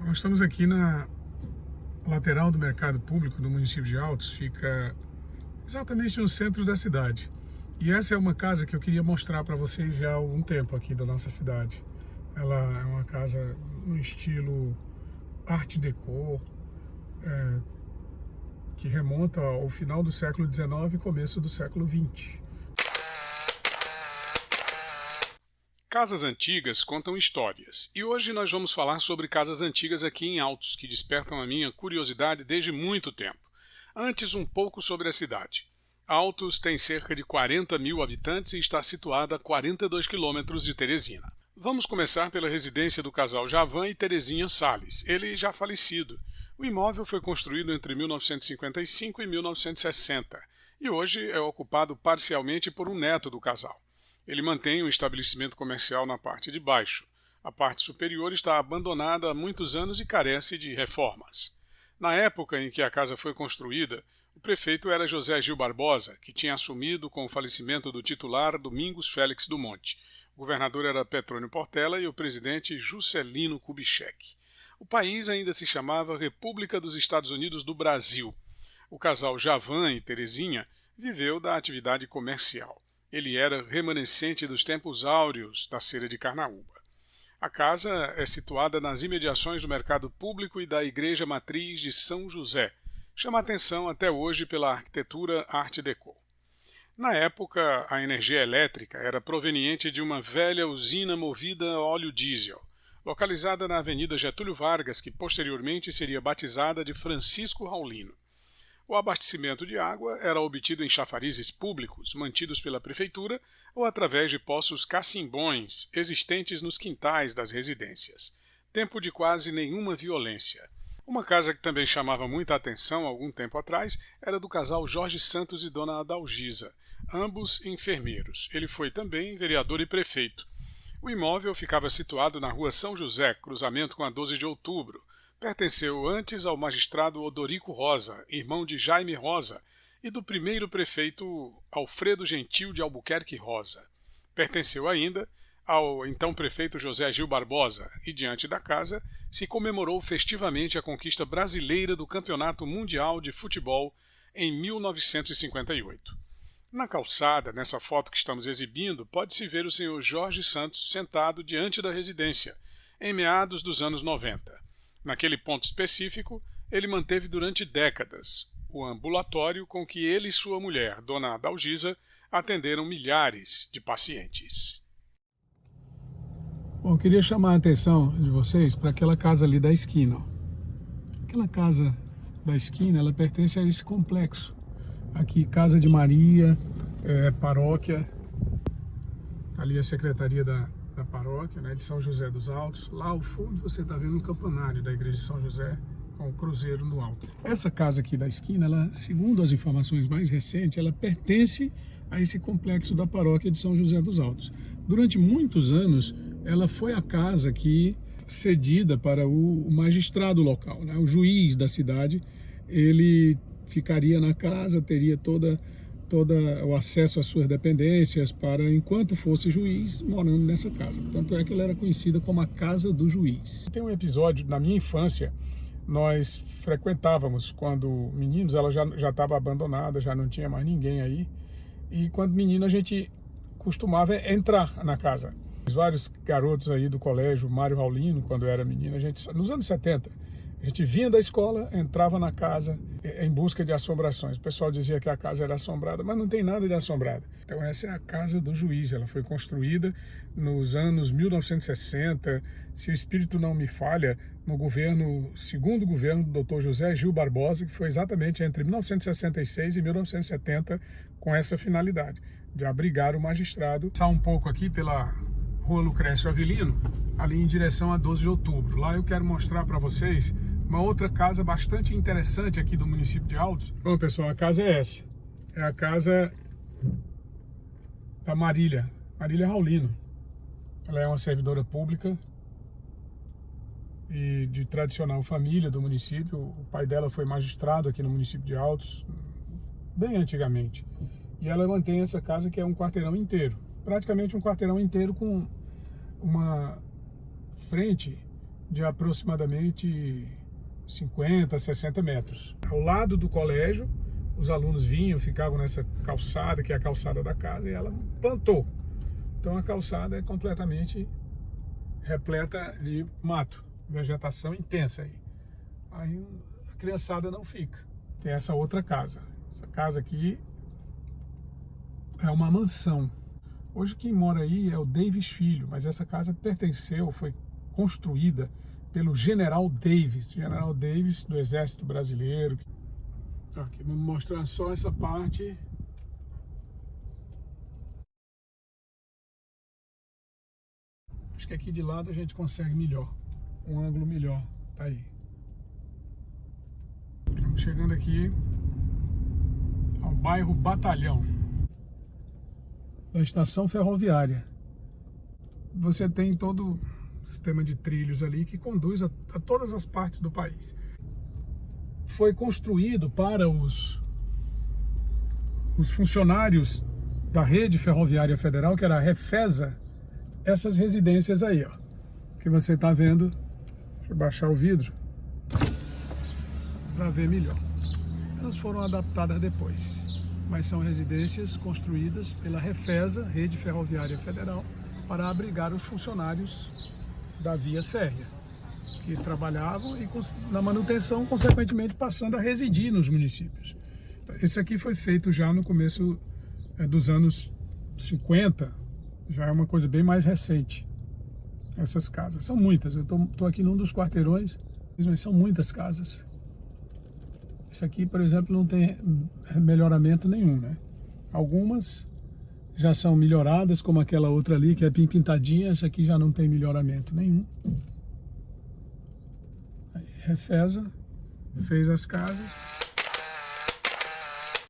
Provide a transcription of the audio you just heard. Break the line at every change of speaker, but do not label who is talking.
Nós estamos aqui na lateral do mercado público do município de Altos, fica exatamente no centro da cidade. E essa é uma casa que eu queria mostrar para vocês já há algum tempo aqui da nossa cidade. Ela é uma casa no estilo Art Deco, é, que remonta ao final do século XIX e começo do século XX.
Casas antigas contam histórias, e hoje nós vamos falar sobre casas antigas aqui em Altos, que despertam a minha curiosidade desde muito tempo. Antes, um pouco sobre a cidade. Altos tem cerca de 40 mil habitantes e está situada a 42 quilômetros de Teresina. Vamos começar pela residência do casal Javan e Terezinha Sales, ele já falecido. O imóvel foi construído entre 1955 e 1960 e hoje é ocupado parcialmente por um neto do casal. Ele mantém um estabelecimento comercial na parte de baixo. A parte superior está abandonada há muitos anos e carece de reformas. Na época em que a casa foi construída, o prefeito era José Gil Barbosa, que tinha assumido com o falecimento do titular Domingos Félix do Monte. O governador era Petrônio Portela e o presidente Juscelino Kubitschek. O país ainda se chamava República dos Estados Unidos do Brasil. O casal Javan e Terezinha viveu da atividade comercial. Ele era remanescente dos tempos áureos da cera de Carnaúba. A casa é situada nas imediações do mercado público e da igreja matriz de São José. Chama atenção até hoje pela arquitetura Art Deco. Na época, a energia elétrica era proveniente de uma velha usina movida a óleo diesel, localizada na Avenida Getúlio Vargas, que posteriormente seria batizada de Francisco Raulino. O abastecimento de água era obtido em chafarizes públicos, mantidos pela prefeitura, ou através de poços cacimbões existentes nos quintais das residências. Tempo de quase nenhuma violência. Uma casa que também chamava muita atenção algum tempo atrás era do casal Jorge Santos e Dona Adalgisa, ambos enfermeiros. Ele foi também vereador e prefeito. O imóvel ficava situado na rua São José, cruzamento com a 12 de outubro, Pertenceu antes ao magistrado Odorico Rosa, irmão de Jaime Rosa, e do primeiro prefeito Alfredo Gentil de Albuquerque Rosa. Pertenceu ainda ao então prefeito José Gil Barbosa, e diante da casa se comemorou festivamente a conquista brasileira do Campeonato Mundial de Futebol em 1958. Na calçada, nessa foto que estamos exibindo, pode-se ver o senhor Jorge Santos sentado diante da residência, em meados dos anos 90. Naquele ponto específico, ele manteve durante décadas o ambulatório com que ele e sua mulher, Dona Adalgisa, atenderam milhares de pacientes.
Bom, eu queria chamar a atenção de vocês para aquela casa ali da esquina. Aquela casa da esquina, ela pertence a esse complexo. Aqui, Casa de Maria, é, paróquia, ali a Secretaria da, da paróquia, né, de São José dos Altos. Lá ao fundo você está vendo um campanário da igreja de São José com o cruzeiro no alto. Essa casa aqui da esquina, ela, segundo as informações mais recentes, ela pertence a esse complexo da paróquia de São José dos Altos. Durante muitos anos, ela foi a casa que cedida para o magistrado local, né? o juiz da cidade, ele ficaria na casa, teria toda todo o acesso às suas dependências para, enquanto fosse juiz, morando nessa casa. Tanto é que ela era conhecida como a Casa do Juiz. Tem um episódio, na minha infância, nós frequentávamos, quando meninos, ela já estava abandonada, já não tinha mais ninguém aí, e quando menino a gente costumava entrar na casa. Vários garotos aí do colégio, Mário Raulino, quando era menino, a gente, nos anos 70, a gente vinha da escola, entrava na casa em busca de assombrações. O pessoal dizia que a casa era assombrada, mas não tem nada de assombrada. Então essa é a casa do juiz. Ela foi construída nos anos 1960. Se o espírito não me falha, no governo, segundo governo do Dr. José Gil Barbosa, que foi exatamente entre 1966 e 1970 com essa finalidade de abrigar o magistrado. Passar um pouco aqui pela Rua Lucrécio Avelino, ali em direção a 12 de outubro. Lá eu quero mostrar para vocês uma outra casa bastante interessante aqui do município de Altos. Bom, pessoal, a casa é essa. É a casa da Marília, Marília Raulino. Ela é uma servidora pública e de tradicional família do município. O pai dela foi magistrado aqui no município de Altos, bem antigamente. E ela mantém essa casa que é um quarteirão inteiro. Praticamente um quarteirão inteiro com uma frente de aproximadamente 50, 60 metros. Ao lado do colégio, os alunos vinham, ficavam nessa calçada, que é a calçada da casa, e ela plantou. Então a calçada é completamente repleta de mato, vegetação intensa aí. Aí a criançada não fica. Tem essa outra casa. Essa casa aqui é uma mansão. Hoje quem mora aí é o Davis Filho, mas essa casa pertenceu, foi construída pelo General Davis, General Davis do Exército Brasileiro. Aqui vamos mostrar só essa parte. Acho que aqui de lado a gente consegue melhor, um ângulo melhor, tá aí. Estamos chegando aqui ao bairro Batalhão, da estação ferroviária. Você tem todo sistema de trilhos ali que conduz a, a todas as partes do país. Foi construído para os, os funcionários da rede ferroviária federal, que era a Refesa, essas residências aí, ó, que você está vendo. Deixa eu baixar o vidro para ver melhor. Elas foram adaptadas depois, mas são residências construídas pela Refesa, Rede Ferroviária Federal, para abrigar os funcionários da via férrea, que trabalhavam e na manutenção, consequentemente, passando a residir nos municípios. Esse aqui foi feito já no começo é, dos anos 50, já é uma coisa bem mais recente. Essas casas, são muitas, eu estou aqui num dos quarteirões, mas são muitas casas. Isso aqui, por exemplo, não tem melhoramento nenhum, né? Algumas já são melhoradas, como aquela outra ali, que é bem pintadinha, essa aqui já não tem melhoramento nenhum. Aí, refeza, fez as casas.